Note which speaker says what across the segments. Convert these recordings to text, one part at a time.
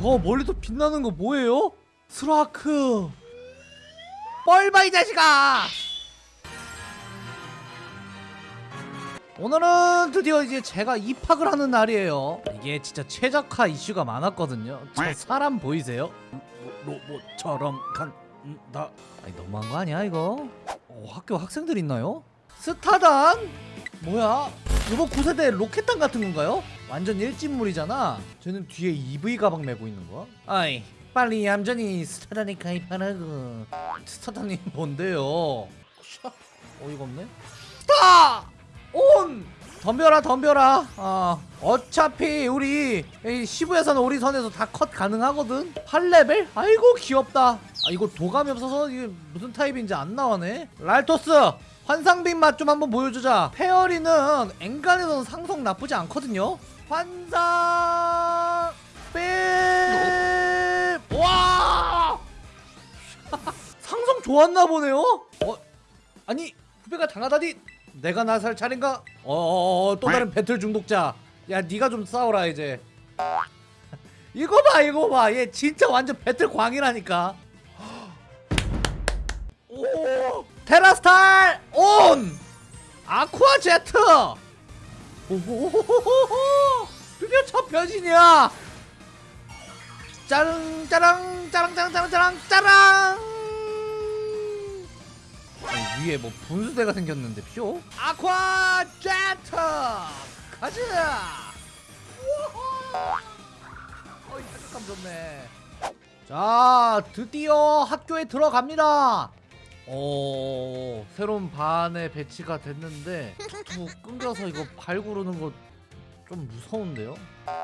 Speaker 1: 저 멀리서 빛나는 거 뭐예요? 스라크 뻘봐 이 자식아 오늘은 드디어 이제 제가 입학을 하는 날이에요 이게 진짜 최적화 이슈가 많았거든요 저 사람 보이세요? 로, 로봇처럼 간다 아니 너무한 거 아니야 이거? 어, 학교 학생들 있나요? 스타단? 뭐야? 이거 9세대 로켓단 같은 건가요? 완전 일진물이잖아 저는 뒤에 이브이 가방 메고 있는 거야? 아이 빨리 얌전히 스타단에 가입하라고 스타단이 뭔데요? 샤, 어이가 없네 스타! 온! 덤벼라 덤벼라 어, 어차피 우리 이 시부야산 오리선에서 다 컷 가능하거든 8레벨? 아이고 귀엽다 아 이거 도감이 없어서 이게 무슨 타입인지 안 나오네 랄토스 환상빛 맛 좀 한번 보여주자. 페어리는 엔간에서는 상성 나쁘지 않거든요. 환상 빛! 와! 상성 좋았나 보네요? 어? 아니 후배가 당하다니? 내가 나설 차례인가? 어또 다른 배틀 중독자. 야 네가 좀 싸워라 이제. 이거 봐 이거 봐얘 진짜 완전 배틀 광이라니까. 오! 테라스탈 온! 아쿠아 제트! 오호호호호호 드디어 첫 변신이야! 짜릉 짜랑 짜랑 짜랑 짜랑 짜랑 짜랑! 위에 뭐 분수대가 생겼는데 쇼? 아쿠아 제트! 가자! 어이 타격감 좋네. 자 드디어 학교에 들어갑니다 어 새로운 반에 배치가 됐는데 툭툭 끊겨서 이거 발 구르는 거 좀 무서운데요?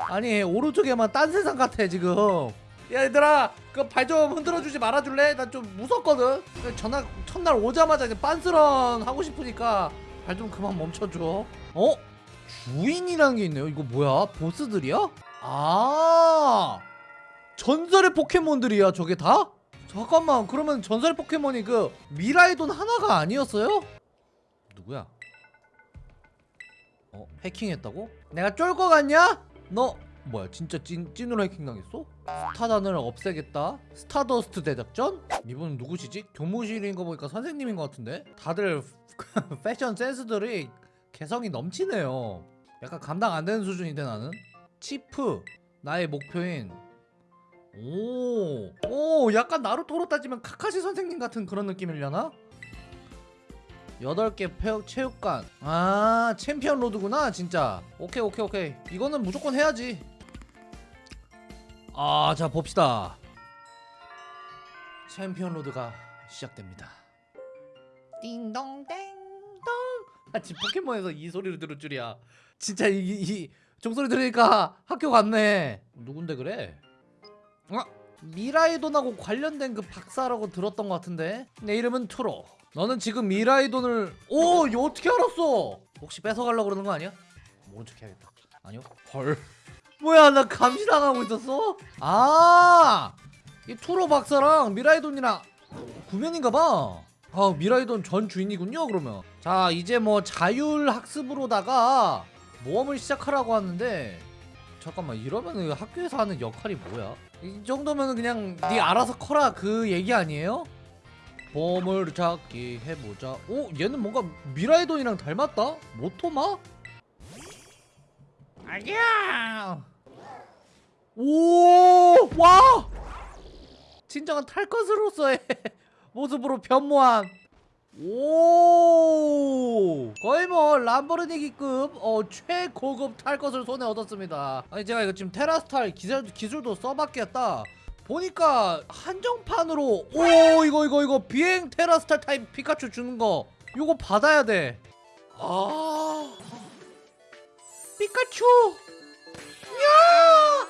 Speaker 1: 아니 오른쪽에만 딴 세상 같아 지금 야 얘들아 그 발 좀 흔들어주지 말아줄래? 나 좀 무섭거든 전날 첫날 오자마자 그냥 빤스런 하고 싶으니까 발 좀 그만 멈춰줘 어? 주인이라는 게 있네요 이거 뭐야? 보스들이야? 아 전설의 포켓몬들이야 저게 다? 잠깐만 그러면 전설의 포켓몬이 그 미라이돈 하나가 아니었어요? 누구야? 어 해킹했다고? 내가 쫄거 같냐? 너 뭐야 진짜 찐, 찐으로 해킹당했어? 스타단을 없애겠다 스타더스트 대작전? 이분은 누구시지? 교무실인 거 보니까 선생님인 것 같은데? 다들 패션 센스들이 개성이 넘치네요 약간 감당 안 되는 수준인데 나는 치프 나의 목표인 오, 오, 약간 나루토로 따지면 카카시 선생님 같은 그런 느낌이려나? 8개 폐, 체육관. 아 챔피언 로드구나 진짜. 오케이 오케이 오케이. 이거는 무조건 해야지. 아 자 봅시다. 챔피언 로드가 시작됩니다. 띵동댕동. 아 지금 포켓몬에서 이 소리를 들을 줄이야. 진짜 이, 이, 이 종소리 들으니까 학교 갔네. 누군데 그래? 어? 미라이돈하고 관련된 그 박사라고 들었던 것 같은데? 내 이름은 투로. 너는 지금 미라이돈을 오! 이거 어떻게 알았어? 혹시 뺏어가려고 그러는 거 아니야? 모른 척 해야겠다. 아니요. 헐. 뭐야 나 감시당하고 있었어? 아 이 투로 박사랑 미라이돈이랑 구면인가봐. 아 미라이돈 전 주인이군요 그러면. 자 이제 뭐 자율학습으로다가 모험을 시작하라고 하는데 잠깐만 이러면 학교에서 하는 역할이 뭐야? 이 정도면 그냥 네 알아서 커라 그 얘기 아니에요? 보물 찾기 해보자 오 얘는 뭔가 미라이돈이랑 닮았다? 모토마? 아니야 오와 진정한 탈것으로서의 모습으로 변모한 오! 거의 뭐 람보르기급 어 최고급 탈 것을 손에 얻었습니다. 아니 제가 이거 지금 테라스탈 기술, 기술도 써봤겠다. 보니까 한정판으로 오 이거 이거 이거 비행 테라스탈 타입 피카츄 주는 거 이거 받아야 돼아. 피카츄! 야!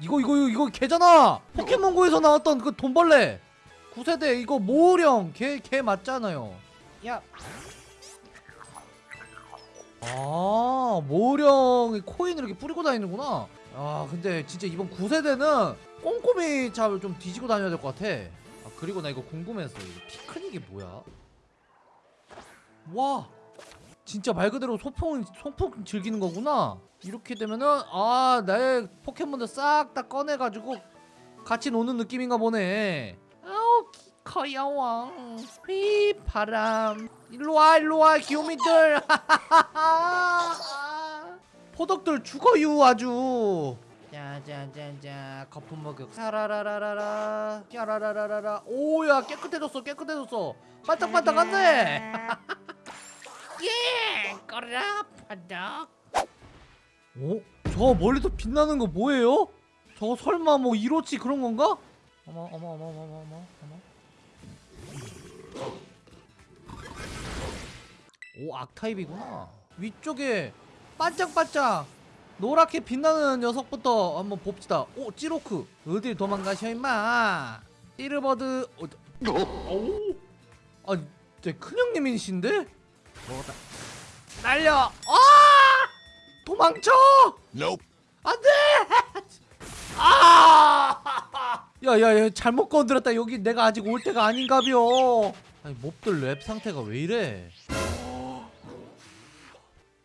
Speaker 1: 이거 이거 이거 걔잖아! 포켓몬고에서 나왔던 그 돈벌레 9세대 이거 모으령 걔, 걔 맞잖아요 야. 아 모으령이 코인을 이렇게 뿌리고 다니는구나 아 근데 진짜 이번 9세대는 꼼꼼히 잘 좀 뒤지고 다녀야 될 것 같아 아 그리고 나 이거 궁금했어 이거 피크닉이 뭐야 와 진짜 말 그대로 소풍 소풍 즐기는 거구나. 이렇게 되면은 아 나의 포켓몬들 싹 다 꺼내가지고 같이 노는 느낌인가 보네. 기- 커야왕. 휘 바람. 일로와 일로와 귀요미들. 포덕들 죽어요 아주. 짜자자자 거품 목욕 사라라라라라. 짜라라라라라. 오야 깨끗해졌어 깨끗해졌어. 반짝반짝한데 예 꺼라 바닥 어? 저 멀리서 빛나는 거 뭐예요? 저거 설마 뭐 이로치 그런 건가? 어머 어머 어머 어머 어머 어머 오 악타입이구나. 위쪽에 반짝반짝 노랗게 빛나는 녀석부터 한번 봅시다. 오 찌로크. 어딜 도망가셔 임마? 찌르버드 어, 오, 아, 제 큰형님이신데? 뭐다. 날려! 아! 도망쳐!
Speaker 2: Nope.
Speaker 1: 안 돼! 아! 야야야 잘못 건드렸다. 여기 내가 아직 올 때가 아닌가벼 아니 몹들 랩 상태가 왜 이래?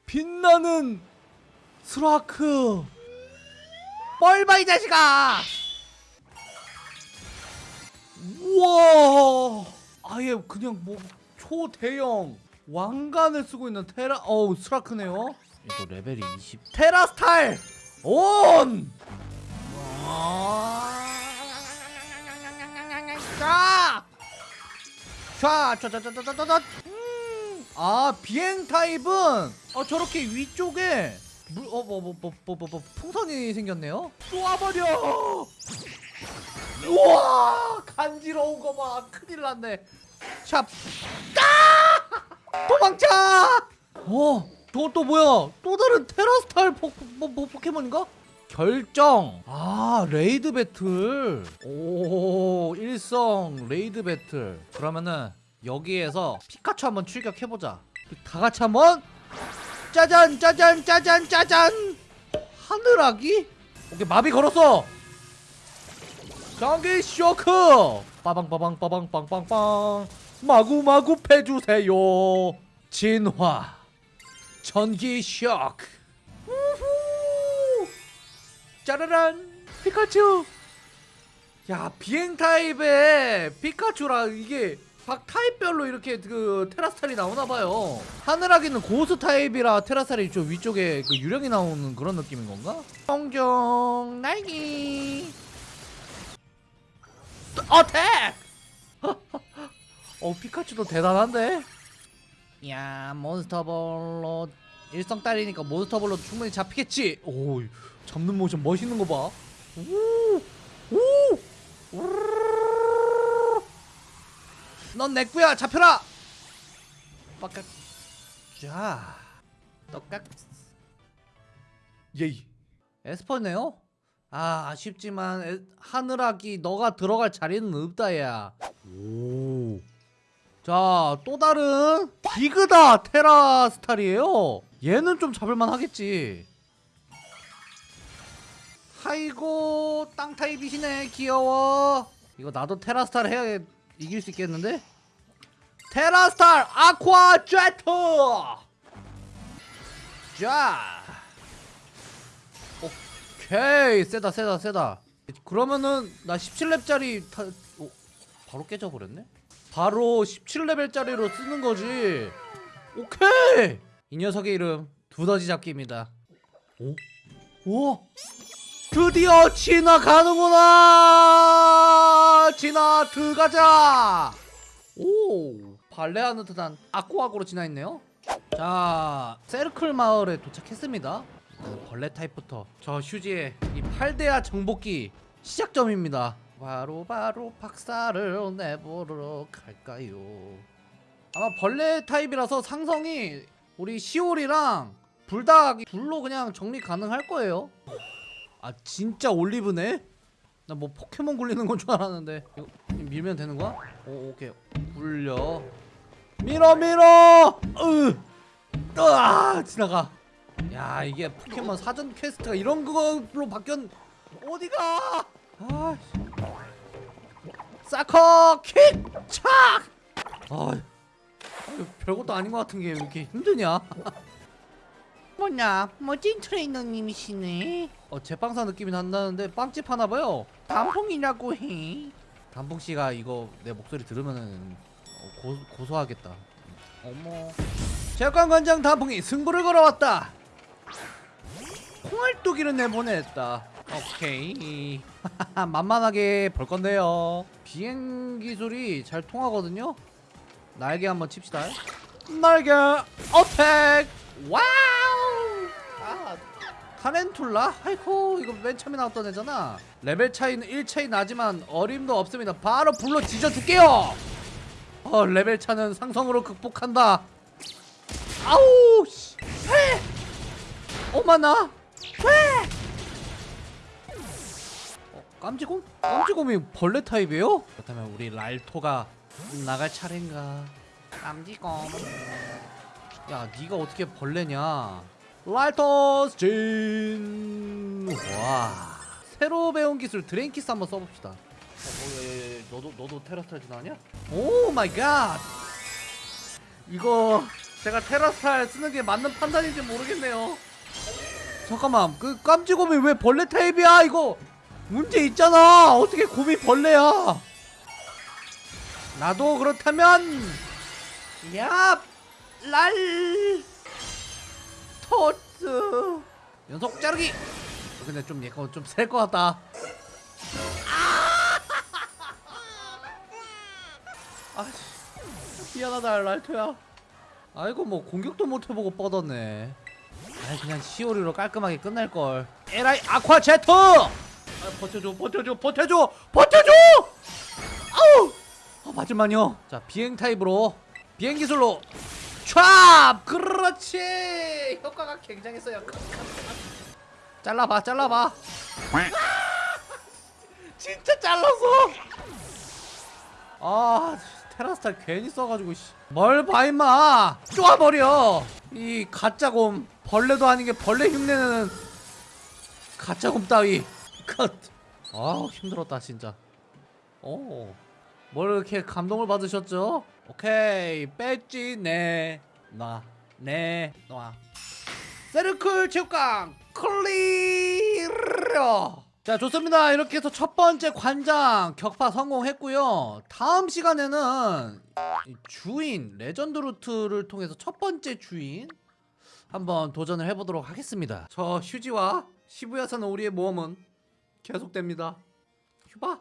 Speaker 1: 빛나는 스라크. 뻘봐 이 자식아! 우와! 아예 그냥 뭐 초대형 왕관을 쓰고 있는 테라 어우 스라크네요. 또 레벨이 20 테라 스타일 온! 자! 자, 자자자자자자. 음. 아, 비행 타입은 어 저렇게 위쪽에 물어뭐뭐뭐 풍선이 생겼네요. 쏘아버려. 우와, 간지러운 거 봐. 큰일 났네. 샵. 아! 도망쳐! 어, 저것도 뭐야? 또 다른 테라스탈 포, 뭐, 뭐 포켓몬인가? 결정. 아, raid battle. 오, 일성 raid battle. 그러면은 여기에서 피카츄 한번 출격해 보자. 다 같이 한번 짜잔 짜잔 짜잔 짜잔. 하늘아기? 오케이, 마비 걸었어. 전기 쇼크. 빠방 빠방 빠방 빵빵빵. 마구마구 패주세요. 진화. 전기 쇼크. 짜라란 피카츄. 야 비행 타입의 피카츄라 이게 각 타입별로 이렇게 그 테라스탈이 나오나 봐요. 하늘아기는 고스 타입이라 테라스탈이 좀 위쪽에 그 유령이 나오는 그런 느낌인 건가? 정정 날기. attack! 어 피카츄도 대단한데? 야 몬스터볼로 일성짜리니까 몬스터볼로 충분히 잡히겠지 오 잡는 모션 멋있는 거 봐. 오! 오! 우르르르르르. 넌 내꾸야 잡혀라. 빡깍. 자. 떡깍. 예이. 에스퍼네요? 아 아쉽지만 에, 하늘아기 너가 들어갈 자리는 없다 야. 오. 자, 또 다른 비그다 테라 스타일이에요. 얘는 좀 잡을만 하겠지. 아이고, 땅 타입이시네. 귀여워. 이거 나도 테라 스타일 해야 이길 수 있겠는데? 테라 스타일 아쿠아 제트! 자. 오케이. 세다, 세다, 세다. 그러면은 나 17렙짜리 타... 오, 바로 깨져버렸네? 바로 17레벨짜리로 쓰는 거지. 오케이. 이 녀석의 이름 두더지 잡기입니다. 오? 오? 드디어 지나가는구나. 지나 들어가자. 오, 발레하는 듯한 아쿠아고로 지나있네요. 자, 세르클 마을에 도착했습니다. 일단 벌레 타입부터 저 휴지에 이 팔대야 정복기 시작점입니다. 바로 바로 박사를 내보러 갈까요? 아마 벌레 타입이라서 상성이 우리 시올이랑 불닭이 둘로 그냥 정리 가능할 거예요. 아 진짜 올리브네? 나 뭐 포켓몬 굴리는 건 줄 알았는데. 이거 밀면 되는 거야? 오 오케이. 굴려. 밀어 밀어! 으! 으아! 지나가. 야 이게 포켓몬 사전 quest가 이런 걸로 바뀌었 어디가? 아 사커 킥! 착! 아, 별것도 아닌 것 같은 게 왜 이렇게 힘드냐
Speaker 2: 뭐냐? 멋진 트레이너님이시네.
Speaker 1: 어 제빵사 느낌이 난다는데 빵집 하나 봐요.
Speaker 2: 단풍이라고 해.
Speaker 1: 단풍 씨가 이거 내 목소리 들으면은 어, 고, 고소하겠다. 어머. 재관관장 단풍이 승부를 걸어왔다. 콩알뚜기를 내보냈다. 오케이. 만만하게 볼 건데요. 비행 기술이 잘 통하거든요. 날개 한번 칩시다. 날개 attack! 아 타렌툴라? 아이고 이거 맨 처음에 나왔던 애잖아 레벨 차이는 1차이 나지만 어림도 없습니다 바로 불로 지져줄게요 어 레벨 차는 상성으로 극복한다 아우 씨 회! 어마나 회! 어, 깜지곰? 깜지곰이 벌레 타입이에요? 그렇다면 우리 랄토가 나갈 차례인가
Speaker 2: 깜지곰
Speaker 1: 야 네가 어떻게 벌레냐 라이터스 진. 와. 새로 배운 기술 드레인키스 한번 써봅시다. 어, 어, 야, 야, 야, 너도 너도 테라스탈진 아니야? Oh my God 이거 제가 테라스탈 쓰는 게 맞는 판단인지 모르겠네요. 잠깐만 그 깜지곰이 왜 벌레 타입이야 이거? 문제 있잖아! 어떻게 곰이 벌레야? 나도 그렇다면 야 랄 토스. 연속 자르기. 어, 근데 좀 얘가 좀셀것 같다. 아 씨. 미안하다 랄토야. 아이고 뭐 공격도 못 해보고 뻗었네. 아이 그냥 시오리로 깔끔하게 끝날걸. 에라이 아쿠아 제트! 아, 버텨줘 버텨줘 버텨줘 버텨줘! 아우! 아, 맞을만요. 자 비행 타입으로 비행 기술로 촥 그렇지! 효과가 굉장했어요. 잘라봐 잘라봐. 진짜 잘랐어 아 테라스탈 괜히 써가지고 씨. 뭘 봐 임마. 쪼아버려. 이 가짜곰 벌레도 아닌 게 벌레 흉내내는 가짜곰 따위. 컷. 아우 힘들었다 진짜. 오, 뭘 이렇게 감동을 받으셨죠? 오케이 배지 내놔 내놔. 세르클 체육관 클리어. 자 좋습니다. 이렇게 해서 첫 번째 관장 격파 성공했고요. 다음 시간에는 이 주인 레전드 루트를 통해서 첫 번째 주인 한번 도전을 해보도록 하겠습니다. 저 휴지와 시부야산 우리의 모험은 계속됩니다. 휴바.